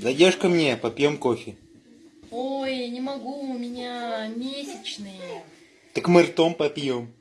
Зайдешь ко мне, попьем кофе. Ой, не могу, у меня месячные. Так мы ртом попьем.